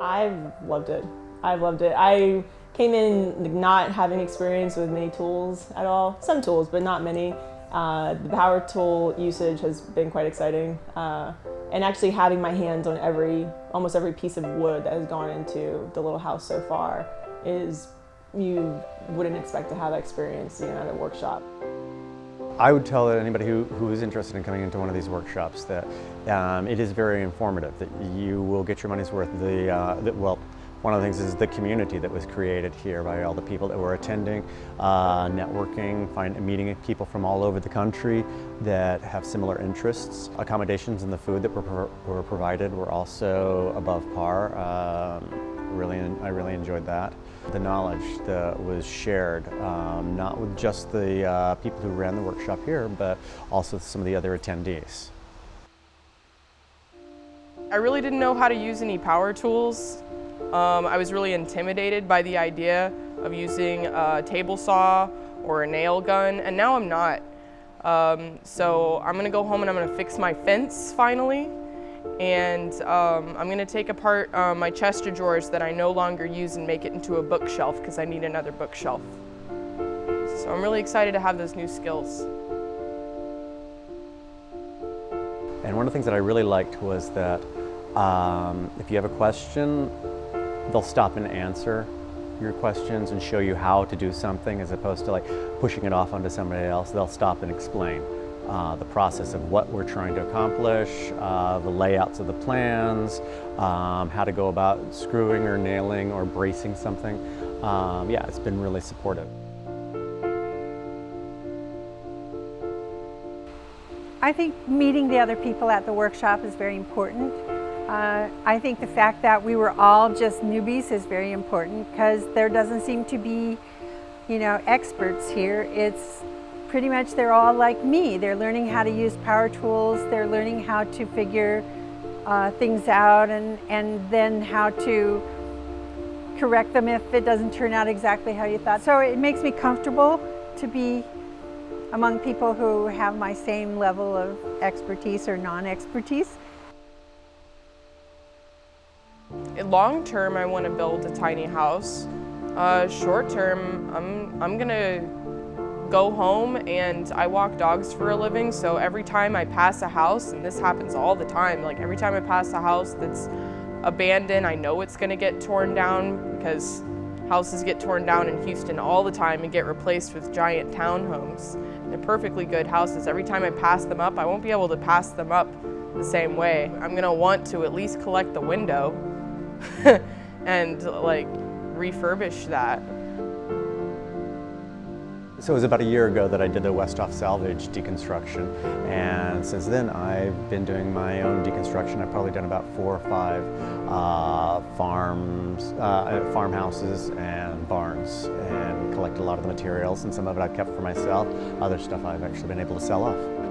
I've loved it. I've loved it. I came in not having experience with many tools at all. Some tools, but not many. Uh, the power tool usage has been quite exciting. Uh, and actually having my hands on every, almost every piece of wood that has gone into the little house so far is, you wouldn't expect to have that experience at a workshop. I would tell anybody who, who is interested in coming into one of these workshops that um, it is very informative, that you will get your money's worth. The, uh, well, one of the things is the community that was created here by all the people that were attending, uh, networking, find, meeting people from all over the country that have similar interests. Accommodations and the food that were, were provided were also above par. Um, really, I really enjoyed that. The knowledge that was shared, um, not with just the uh, people who ran the workshop here, but also some of the other attendees. I really didn't know how to use any power tools. Um, I was really intimidated by the idea of using a table saw or a nail gun, and now I'm not. Um, so I'm gonna go home and I'm gonna fix my fence finally and um, I'm going to take apart uh, my chest of drawers that I no longer use and make it into a bookshelf because I need another bookshelf. So I'm really excited to have those new skills. And one of the things that I really liked was that um, if you have a question, they'll stop and answer your questions and show you how to do something as opposed to like pushing it off onto somebody else. They'll stop and explain uh, the process of what we're trying to accomplish, uh, the layouts of the plans, um, how to go about screwing or nailing or bracing something. Um, yeah, it's been really supportive. I think meeting the other people at the workshop is very important. Uh, I think the fact that we were all just newbies is very important because there doesn't seem to be, you know, experts here. It's pretty much they're all like me. They're learning how to use power tools. They're learning how to figure uh, things out and, and then how to correct them if it doesn't turn out exactly how you thought. So it makes me comfortable to be among people who have my same level of expertise or non-expertise. Long term, I want to build a tiny house. Uh, short term, I'm, I'm gonna go home and I walk dogs for a living, so every time I pass a house, and this happens all the time, like every time I pass a house that's abandoned, I know it's gonna get torn down because houses get torn down in Houston all the time and get replaced with giant townhomes. They're perfectly good houses. Every time I pass them up, I won't be able to pass them up the same way. I'm gonna want to at least collect the window and like refurbish that. So it was about a year ago that I did the Westhoff salvage deconstruction and since then I've been doing my own deconstruction. I've probably done about four or five uh, farms, uh, farmhouses and barns and collected a lot of the materials and some of it I've kept for myself. Other stuff I've actually been able to sell off.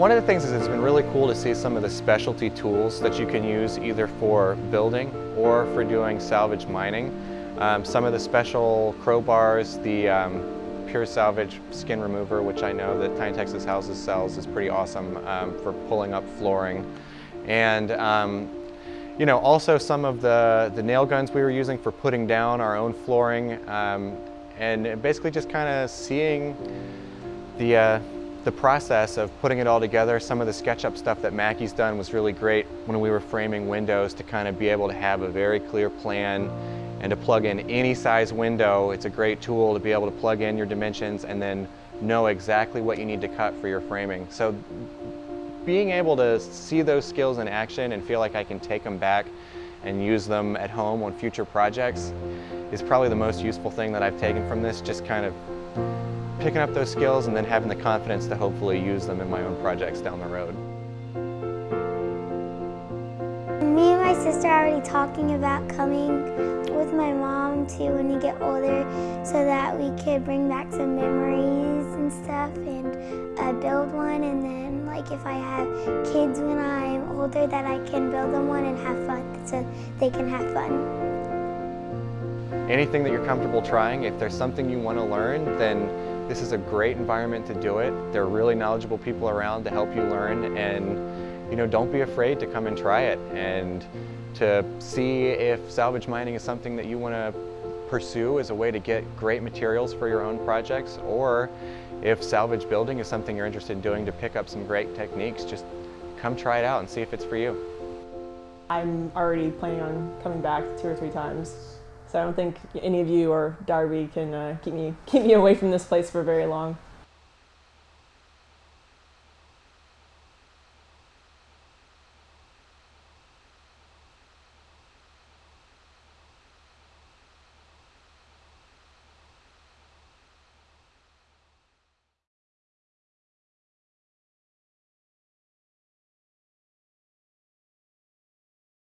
One of the things is it's been really cool to see some of the specialty tools that you can use either for building or for doing salvage mining. Um, some of the special crowbars, the um, pure salvage skin remover, which I know that Tiny Texas Houses sells, is pretty awesome um, for pulling up flooring. And um, you know, also some of the, the nail guns we were using for putting down our own flooring um, and basically just kind of seeing the, uh, the process of putting it all together, some of the SketchUp stuff that Mackie's done was really great when we were framing windows to kind of be able to have a very clear plan and to plug in any size window. It's a great tool to be able to plug in your dimensions and then know exactly what you need to cut for your framing. So being able to see those skills in action and feel like I can take them back and use them at home on future projects is probably the most useful thing that I've taken from this, just kind of picking up those skills and then having the confidence to hopefully use them in my own projects down the road. Me and my sister are already talking about coming with my mom too when we get older so that we could bring back some memories and stuff and uh, build one and then like if I have kids when I'm older that I can build them one and have fun so they can have fun. Anything that you're comfortable trying, if there's something you want to learn, then This is a great environment to do it. There are really knowledgeable people around to help you learn and you know, don't be afraid to come and try it and to see if salvage mining is something that you want to pursue as a way to get great materials for your own projects or if salvage building is something you're interested in doing to pick up some great techniques, just come try it out and see if it's for you. I'm already planning on coming back two or three times. So I don't think any of you or Darby can uh, keep me keep me away from this place for very long.